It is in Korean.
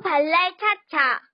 발랄 차차.